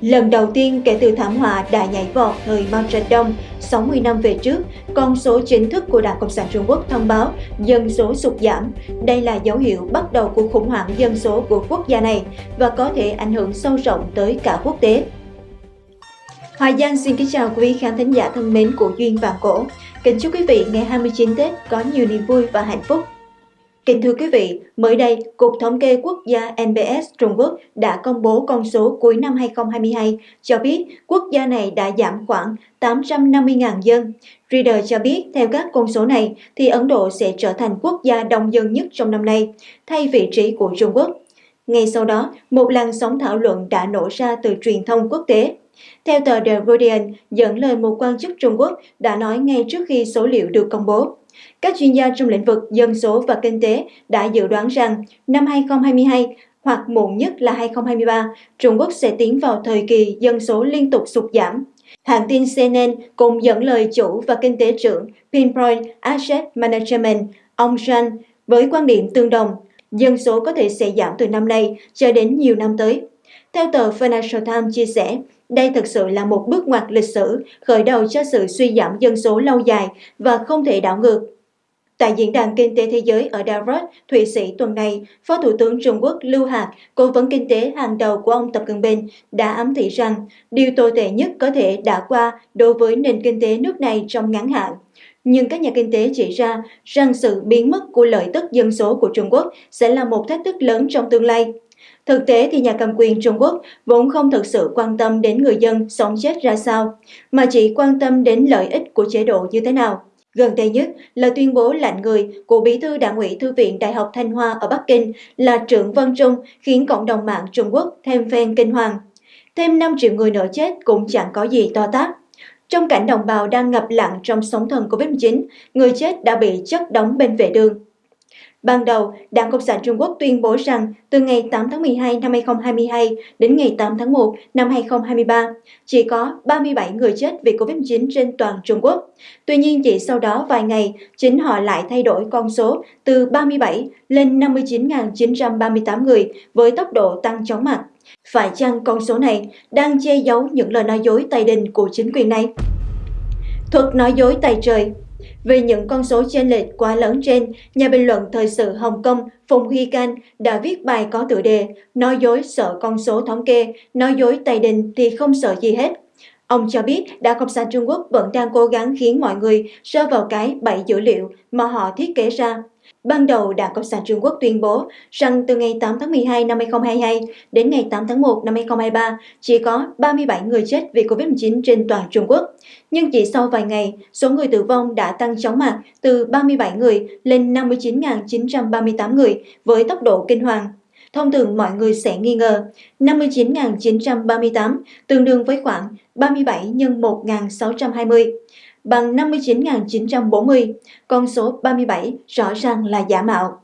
Lần đầu tiên kể từ thảm họa đã nhảy vọt thời Mao Trạch-đông 60 năm về trước, con số chính thức của Đảng Cộng sản Trung Quốc thông báo dân số sụt giảm. Đây là dấu hiệu bắt đầu của khủng hoảng dân số của quốc gia này và có thể ảnh hưởng sâu rộng tới cả quốc tế. Hoài Giang xin kính chào quý khán thính giả thân mến của Duyên Vàng Cổ. Kính chúc quý vị ngày 29 Tết có nhiều niềm vui và hạnh phúc. Kính thưa quý vị, mới đây, Cục Thống kê Quốc gia NBS Trung Quốc đã công bố con số cuối năm 2022 cho biết quốc gia này đã giảm khoảng 850.000 dân. Reader cho biết theo các con số này thì Ấn Độ sẽ trở thành quốc gia đông dân nhất trong năm nay, thay vị trí của Trung Quốc. Ngay sau đó, một làn sóng thảo luận đã nổ ra từ truyền thông quốc tế. Theo tờ The Guardian, dẫn lời một quan chức Trung Quốc đã nói ngay trước khi số liệu được công bố. Các chuyên gia trong lĩnh vực dân số và kinh tế đã dự đoán rằng năm 2022 hoặc muộn nhất là 2023, Trung Quốc sẽ tiến vào thời kỳ dân số liên tục sụt giảm. Hãng tin CNN cùng dẫn lời chủ và kinh tế trưởng Pinpoint Asset Management, ông Jean, với quan điểm tương đồng, dân số có thể sẽ giảm từ năm nay cho đến nhiều năm tới. Theo tờ Financial Times chia sẻ, đây thực sự là một bước ngoặt lịch sử khởi đầu cho sự suy giảm dân số lâu dài và không thể đảo ngược. Tại Diễn đàn Kinh tế Thế giới ở Davos, Thụy Sĩ tuần này, Phó Thủ tướng Trung Quốc Lưu Hạc, cố vấn kinh tế hàng đầu của ông Tập Cận Bình, đã ám thị rằng điều tồi tệ nhất có thể đã qua đối với nền kinh tế nước này trong ngắn hạn. Nhưng các nhà kinh tế chỉ ra rằng sự biến mất của lợi tức dân số của Trung Quốc sẽ là một thách thức lớn trong tương lai. Thực tế thì nhà cầm quyền Trung Quốc vốn không thực sự quan tâm đến người dân sống chết ra sao, mà chỉ quan tâm đến lợi ích của chế độ như thế nào. Gần đây nhất là tuyên bố lạnh người của Bí thư Đảng ủy Thư viện Đại học Thanh Hoa ở Bắc Kinh là trưởng Vân Trung khiến cộng đồng mạng Trung Quốc thêm phen kinh hoàng. Thêm 5 triệu người nữa chết cũng chẳng có gì to tát. Trong cảnh đồng bào đang ngập lặng trong sóng thần Covid-19, người chết đã bị chất đóng bên vệ đường. Ban đầu, Đảng Cộng sản Trung Quốc tuyên bố rằng từ ngày 8 tháng 12 năm 2022 đến ngày 8 tháng 1 năm 2023, chỉ có 37 người chết vì Covid-19 trên toàn Trung Quốc. Tuy nhiên, chỉ sau đó vài ngày, chính họ lại thay đổi con số từ 37 lên 59.938 người với tốc độ tăng chóng mặt. Phải chăng con số này đang che giấu những lời nói dối tay đình của chính quyền này? Thuật nói dối tay trời vì những con số chênh lệch quá lớn trên, nhà bình luận thời sự Hồng Kông Phùng Huy Can đã viết bài có tựa đề Nói dối sợ con số thống kê, nói dối Tây Đình thì không sợ gì hết. Ông cho biết Đảng Cộng sản Trung Quốc vẫn đang cố gắng khiến mọi người rơi vào cái bẫy dữ liệu mà họ thiết kế ra. Ban đầu, Đảng Cộng sản Trung Quốc tuyên bố rằng từ ngày 8 tháng 12 năm 2022 đến ngày 8 tháng 1 năm 2023, chỉ có 37 người chết vì COVID-19 trên toàn Trung Quốc. Nhưng chỉ sau vài ngày, số người tử vong đã tăng chóng mặt từ 37 người lên 59.938 người với tốc độ kinh hoàng. Thông thường mọi người sẽ nghi ngờ 59.938 tương đương với khoảng 37 x 1.620 bằng 59.940, con số 37 rõ ràng là giả mạo.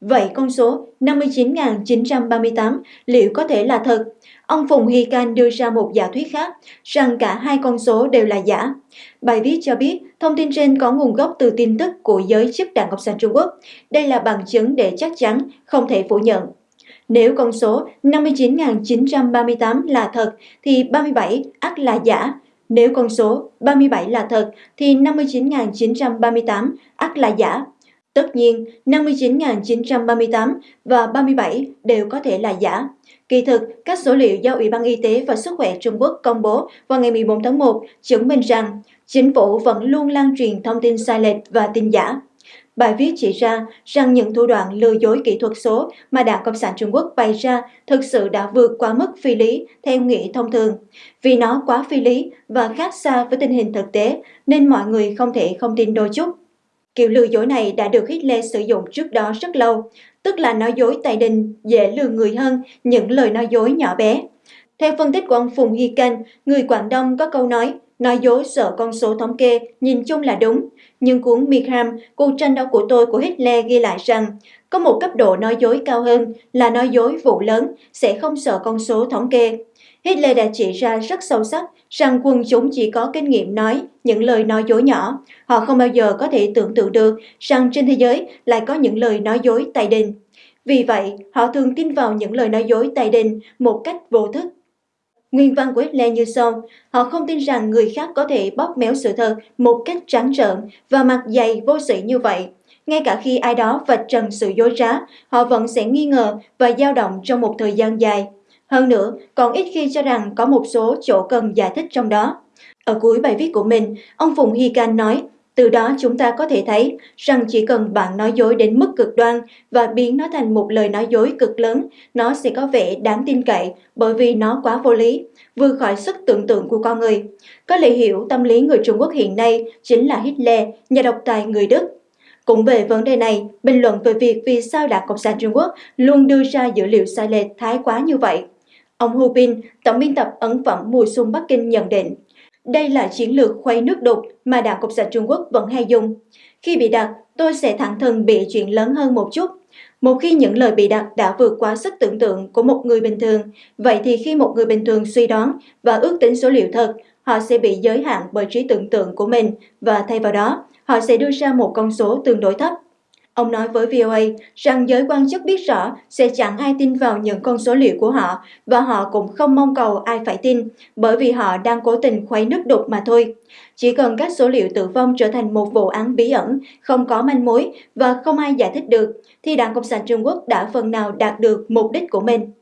Vậy con số 59.938 liệu có thể là thật? Ông Phùng Hy Can đưa ra một giả thuyết khác rằng cả hai con số đều là giả. Bài viết cho biết thông tin trên có nguồn gốc từ tin tức của giới chức Đảng Cộng sản Trung Quốc. Đây là bằng chứng để chắc chắn, không thể phủ nhận. Nếu con số 59.938 là thật thì 37 ắt là giả, nếu con số 37 là thật thì 59.938 ắt là giả. Tất nhiên, 59.938 và 37 đều có thể là giả. Kỳ thực, các số liệu do Ủy ban Y tế và Sức khỏe Trung Quốc công bố vào ngày 14 tháng 1 chứng minh rằng chính phủ vẫn luôn lan truyền thông tin sai lệch và tin giả. Bài viết chỉ ra rằng những thủ đoạn lừa dối kỹ thuật số mà Đảng Cộng sản Trung Quốc bày ra thực sự đã vượt quá mức phi lý theo nghĩa thông thường. Vì nó quá phi lý và khác xa với tình hình thực tế nên mọi người không thể không tin đôi chút. Kiểu lừa dối này đã được Hitler sử dụng trước đó rất lâu, tức là nói dối tài đình dễ lừa người hơn những lời nói dối nhỏ bé. Theo phân tích của ông Phùng Hy Canh, người Quảng Đông có câu nói Nói dối sợ con số thống kê, nhìn chung là đúng. Nhưng cuốn Milgram, cuộc tranh đấu của tôi của Hitler ghi lại rằng có một cấp độ nói dối cao hơn là nói dối vụ lớn, sẽ không sợ con số thống kê. Hitler đã chỉ ra rất sâu sắc rằng quân chúng chỉ có kinh nghiệm nói những lời nói dối nhỏ. Họ không bao giờ có thể tưởng tượng được rằng trên thế giới lại có những lời nói dối tài đình. Vì vậy, họ thường tin vào những lời nói dối tài đình một cách vô thức Nguyên văn của Hitler như sau, họ không tin rằng người khác có thể bóp méo sự thật một cách trắng trợn và mặt dày vô sĩ như vậy. Ngay cả khi ai đó vạch trần sự dối trá, họ vẫn sẽ nghi ngờ và dao động trong một thời gian dài. Hơn nữa, còn ít khi cho rằng có một số chỗ cần giải thích trong đó. Ở cuối bài viết của mình, ông Phùng Hy Can nói, từ đó chúng ta có thể thấy rằng chỉ cần bạn nói dối đến mức cực đoan và biến nó thành một lời nói dối cực lớn, nó sẽ có vẻ đáng tin cậy bởi vì nó quá vô lý, vượt khỏi sức tưởng tượng của con người. Có lẽ hiểu tâm lý người Trung Quốc hiện nay chính là Hitler, nhà độc tài người Đức. Cũng về vấn đề này, bình luận về việc vì sao Đảng Cộng sản Trung Quốc luôn đưa ra dữ liệu sai lệch thái quá như vậy. Ông Hu Bin, tổng biên tập ấn phẩm Mùa xuân Bắc Kinh nhận định, đây là chiến lược khuấy nước đục mà Đảng Cộng sản Trung Quốc vẫn hay dùng. Khi bị đặt, tôi sẽ thẳng thừng bị chuyện lớn hơn một chút. Một khi những lời bị đặt đã vượt quá sức tưởng tượng của một người bình thường, vậy thì khi một người bình thường suy đoán và ước tính số liệu thật, họ sẽ bị giới hạn bởi trí tưởng tượng của mình và thay vào đó, họ sẽ đưa ra một con số tương đối thấp. Ông nói với VOA rằng giới quan chức biết rõ sẽ chẳng ai tin vào những con số liệu của họ và họ cũng không mong cầu ai phải tin bởi vì họ đang cố tình khuấy nước đục mà thôi. Chỉ cần các số liệu tử vong trở thành một vụ án bí ẩn, không có manh mối và không ai giải thích được, thì Đảng Cộng sản Trung Quốc đã phần nào đạt được mục đích của mình.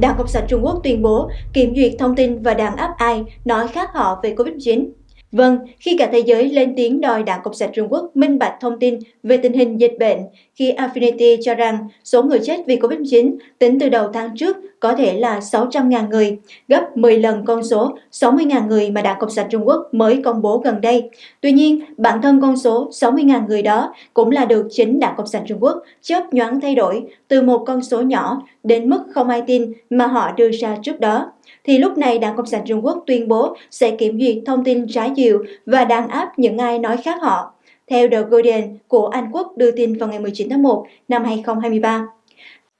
Đảng Cộng sản Trung Quốc tuyên bố kiểm duyệt thông tin và đàn áp ai nói khác họ về COVID-19. Vâng, khi cả thế giới lên tiếng đòi Đảng Cộng sản Trung Quốc minh bạch thông tin về tình hình dịch bệnh, khi Affinity cho rằng số người chết vì COVID-19 tính từ đầu tháng trước có thể là 600.000 người, gấp 10 lần con số 60.000 người mà Đảng Cộng sản Trung Quốc mới công bố gần đây. Tuy nhiên, bản thân con số 60.000 người đó cũng là được chính Đảng Cộng sản Trung Quốc chớp nhoáng thay đổi từ một con số nhỏ đến mức không ai tin mà họ đưa ra trước đó thì lúc này Đảng Cộng sản Trung Quốc tuyên bố sẽ kiểm duyệt thông tin trái chiều và đàn áp những ai nói khác họ. Theo The Guardian của Anh Quốc đưa tin vào ngày 19 tháng 1 năm 2023.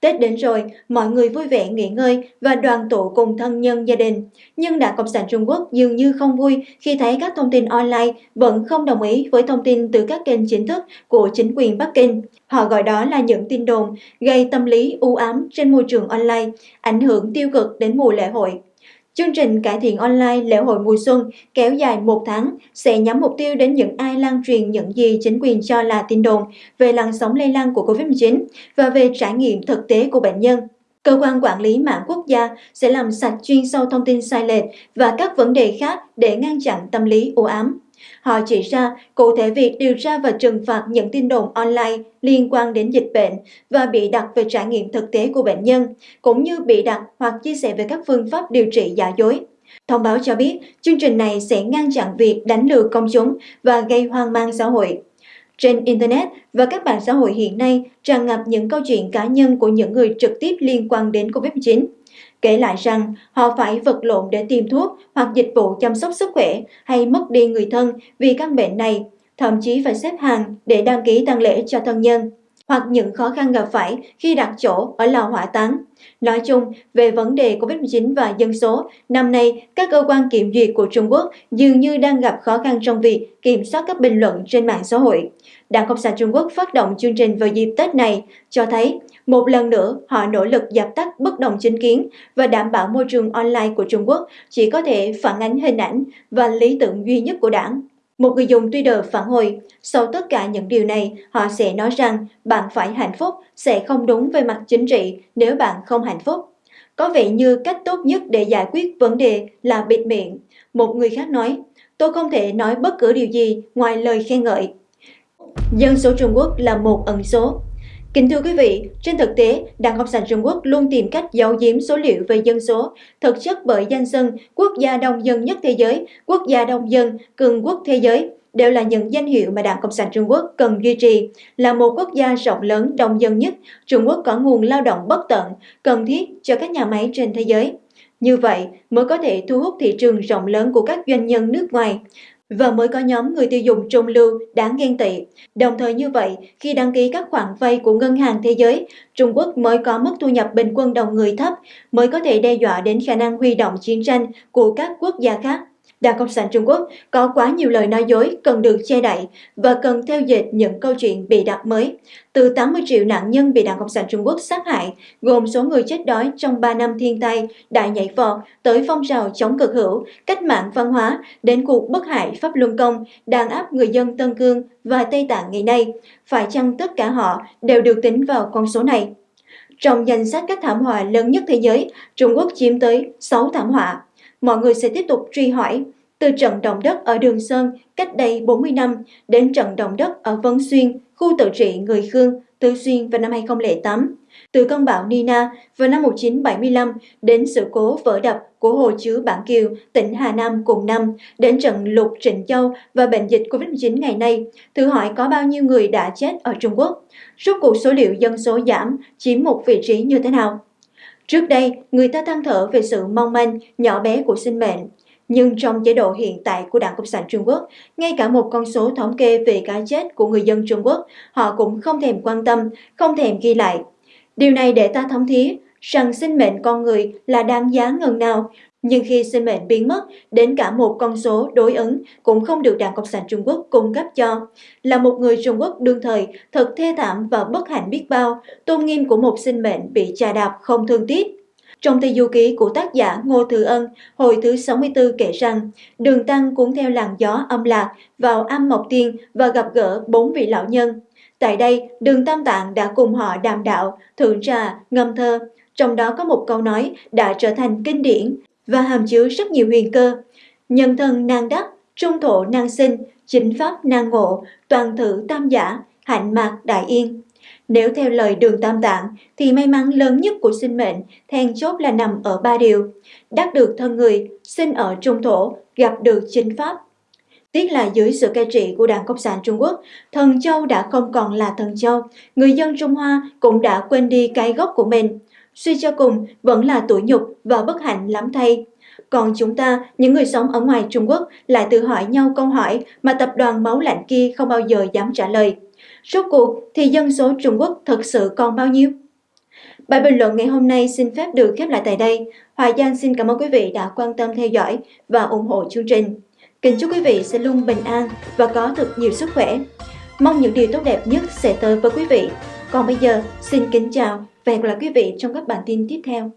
Tết đến rồi, mọi người vui vẻ nghỉ ngơi và đoàn tụ cùng thân nhân gia đình. Nhưng Đảng Cộng sản Trung Quốc dường như không vui khi thấy các thông tin online vẫn không đồng ý với thông tin từ các kênh chính thức của chính quyền Bắc Kinh. Họ gọi đó là những tin đồn gây tâm lý u ám trên môi trường online, ảnh hưởng tiêu cực đến mùa lễ hội. Chương trình cải thiện online lễ hội mùa xuân kéo dài một tháng sẽ nhắm mục tiêu đến những ai lan truyền những gì chính quyền cho là tin đồn về làn sóng lây lan của COVID-19 và về trải nghiệm thực tế của bệnh nhân. Cơ quan quản lý mạng quốc gia sẽ làm sạch chuyên sâu thông tin sai lệch và các vấn đề khác để ngăn chặn tâm lý u ám. Họ chỉ ra cụ thể việc điều tra và trừng phạt những tin đồn online liên quan đến dịch bệnh và bị đặt về trải nghiệm thực tế của bệnh nhân, cũng như bị đặt hoặc chia sẻ về các phương pháp điều trị giả dối. Thông báo cho biết, chương trình này sẽ ngăn chặn việc đánh lừa công chúng và gây hoang mang xã hội. Trên Internet và các mạng xã hội hiện nay tràn ngập những câu chuyện cá nhân của những người trực tiếp liên quan đến COVID-19 kể lại rằng họ phải vật lộn để tìm thuốc hoặc dịch vụ chăm sóc sức khỏe hay mất đi người thân vì căn bệnh này, thậm chí phải xếp hàng để đăng ký tang lễ cho thân nhân, hoặc những khó khăn gặp phải khi đặt chỗ ở lò hỏa táng. Nói chung, về vấn đề COVID-19 và dân số, năm nay các cơ quan kiểm duyệt của Trung Quốc dường như đang gặp khó khăn trong việc kiểm soát các bình luận trên mạng xã hội. Đảng Cộng sản Trung Quốc phát động chương trình vào dịp Tết này cho thấy một lần nữa họ nỗ lực dập tắt bất đồng chính kiến và đảm bảo môi trường online của Trung Quốc chỉ có thể phản ánh hình ảnh và lý tưởng duy nhất của đảng. Một người dùng Twitter phản hồi, sau tất cả những điều này, họ sẽ nói rằng bạn phải hạnh phúc sẽ không đúng về mặt chính trị nếu bạn không hạnh phúc. Có vẻ như cách tốt nhất để giải quyết vấn đề là bịt miệng. Một người khác nói, tôi không thể nói bất cứ điều gì ngoài lời khen ngợi. Dân số Trung Quốc là một ẩn số. Kính thưa quý vị, trên thực tế, Đảng Cộng sản Trung Quốc luôn tìm cách giấu giếm số liệu về dân số, thực chất bởi danh xưng quốc gia đông dân nhất thế giới, quốc gia đông dân, cường quốc thế giới đều là những danh hiệu mà Đảng Cộng sản Trung Quốc cần duy trì. Là một quốc gia rộng lớn đông dân nhất, Trung Quốc có nguồn lao động bất tận, cần thiết cho các nhà máy trên thế giới. Như vậy mới có thể thu hút thị trường rộng lớn của các doanh nhân nước ngoài và mới có nhóm người tiêu dùng trung lưu đáng ghen tị. Đồng thời như vậy, khi đăng ký các khoản vay của Ngân hàng Thế giới, Trung Quốc mới có mức thu nhập bình quân đầu người thấp, mới có thể đe dọa đến khả năng huy động chiến tranh của các quốc gia khác. Đảng Cộng sản Trung Quốc có quá nhiều lời nói dối cần được che đậy và cần theo dệt những câu chuyện bị đặt mới. Từ 80 triệu nạn nhân bị Đảng Cộng sản Trung Quốc sát hại, gồm số người chết đói trong 3 năm thiên tai, đại nhảy vọt, tới phong trào chống cực hữu, cách mạng văn hóa, đến cuộc bất hại Pháp Luân Công, đàn áp người dân Tân Cương và Tây Tạng ngày nay. Phải chăng tất cả họ đều được tính vào con số này? Trong danh sách các thảm họa lớn nhất thế giới, Trung Quốc chiếm tới 6 thảm họa. Mọi người sẽ tiếp tục truy hỏi, từ trận động đất ở Đường Sơn cách đây 40 năm đến trận động đất ở Vân Xuyên, khu tự trị người Khương, Tư Xuyên vào năm 2008, từ cơn bão Nina vào năm 1975 đến sự cố vỡ đập của hồ chứa Bản Kiều, tỉnh Hà Nam cùng năm, đến trận lụt Trịnh Châu và bệnh dịch COVID-19 ngày nay, thử hỏi có bao nhiêu người đã chết ở Trung Quốc? Rốt cuộc số liệu dân số giảm chiếm một vị trí như thế nào? Trước đây, người ta than thở về sự mong manh, nhỏ bé của sinh mệnh. Nhưng trong chế độ hiện tại của Đảng Cộng sản Trung Quốc, ngay cả một con số thống kê về cái chết của người dân Trung Quốc, họ cũng không thèm quan tâm, không thèm ghi lại. Điều này để ta thống thía rằng sinh mệnh con người là đáng giá ngần nào, nhưng khi sinh mệnh biến mất, đến cả một con số đối ứng cũng không được Đảng Cộng sản Trung Quốc cung cấp cho. Là một người Trung Quốc đương thời, thật thê thảm và bất hạnh biết bao, tôn nghiêm của một sinh mệnh bị trà đạp không thương tiếc. Trong Tây Du Ký của tác giả Ngô Thừa Ân, hồi thứ 64 kể rằng, Đường Tăng cũng theo làn gió âm lạc vào âm Mộc Tiên và gặp gỡ bốn vị lão nhân. Tại đây, Đường Tam Tạng đã cùng họ đàm đạo, thượng trà, ngâm thơ. Trong đó có một câu nói đã trở thành kinh điển và hàm chứa rất nhiều huyền cơ. Nhân thân năng đắc, trung thổ năng sinh, chính pháp năng ngộ, toàn thử tam giả, hạnh mạc đại yên. Nếu theo lời đường tam tạng, thì may mắn lớn nhất của sinh mệnh, then chốt là nằm ở ba điều. Đắc được thân người, sinh ở trung thổ, gặp được chính pháp. Tiếc là dưới sự cai trị của Đảng Cộng sản Trung Quốc, thần châu đã không còn là thần châu, người dân Trung Hoa cũng đã quên đi cái gốc của mình. Suy cho cùng, vẫn là tủi nhục và bất hạnh lắm thay. Còn chúng ta, những người sống ở ngoài Trung Quốc, lại tự hỏi nhau câu hỏi mà tập đoàn máu lạnh kia không bao giờ dám trả lời. Rốt cuộc thì dân số Trung Quốc thật sự còn bao nhiêu? Bài bình luận ngày hôm nay xin phép được khép lại tại đây. Hoài Giang xin cảm ơn quý vị đã quan tâm theo dõi và ủng hộ chương trình. Kính chúc quý vị sẽ luôn bình an và có thật nhiều sức khỏe. Mong những điều tốt đẹp nhất sẽ tới với quý vị. Còn bây giờ, xin kính chào và hẹn gặp lại quý vị trong các bản tin tiếp theo.